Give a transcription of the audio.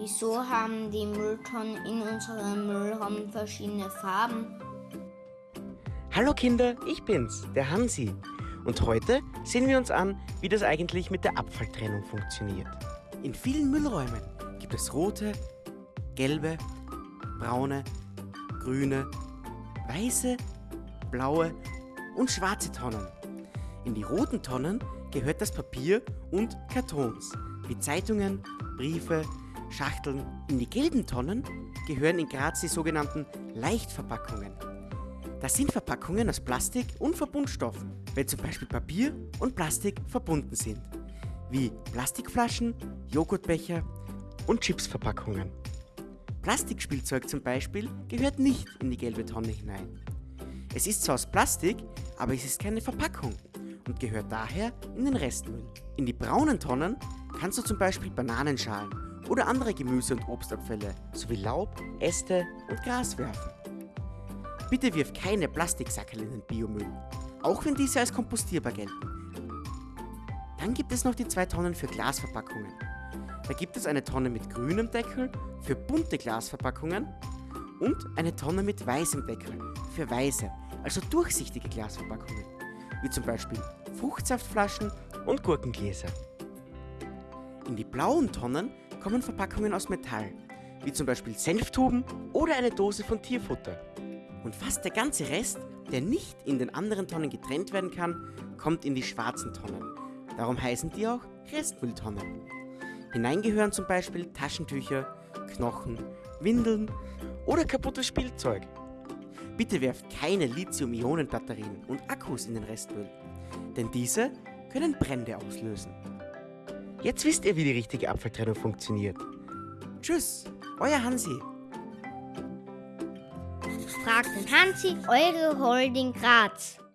Wieso haben die Mülltonnen in unserem Müllraum verschiedene Farben? Hallo Kinder, ich bin's, der Hansi. Und heute sehen wir uns an, wie das eigentlich mit der Abfalltrennung funktioniert. In vielen Müllräumen gibt es rote, gelbe, braune, grüne, weiße, blaue und schwarze Tonnen. In die roten Tonnen gehört das Papier und Kartons, wie Zeitungen, Briefe, Schachteln. In die gelben Tonnen gehören in Graz die sogenannten Leichtverpackungen. Das sind Verpackungen aus Plastik und Verbundstoffen, wenn zum Beispiel Papier und Plastik verbunden sind, wie Plastikflaschen, Joghurtbecher und Chipsverpackungen. Plastikspielzeug zum Beispiel gehört nicht in die gelbe Tonne hinein. Es ist zwar aus Plastik, aber es ist keine Verpackung und gehört daher in den Restmüll. In die braunen Tonnen kannst du zum Beispiel Bananenschalen oder andere Gemüse- und Obstabfälle sowie Laub, Äste und Gras werfen. Bitte wirf keine Plastiksackerl in den Biomüll, auch wenn diese als kompostierbar gelten. Dann gibt es noch die zwei Tonnen für Glasverpackungen. Da gibt es eine Tonne mit grünem Deckel für bunte Glasverpackungen und eine Tonne mit weißem Deckel für weiße, also durchsichtige Glasverpackungen, wie zum Beispiel Fruchtsaftflaschen und Gurkengläser. In die blauen Tonnen kommen Verpackungen aus Metall, wie zum Beispiel Senftuben oder eine Dose von Tierfutter. Und fast der ganze Rest, der nicht in den anderen Tonnen getrennt werden kann, kommt in die schwarzen Tonnen. Darum heißen die auch Restmülltonnen. Hineingehören zum Beispiel Taschentücher, Knochen, Windeln oder kaputtes Spielzeug. Bitte werft keine Lithium-Ionen-Batterien und Akkus in den Restmüll, denn diese können Brände auslösen. Jetzt wisst ihr, wie die richtige Abfalltrennung funktioniert. Tschüss, euer Hansi. Fragt den Hansi, eure Holding Graz.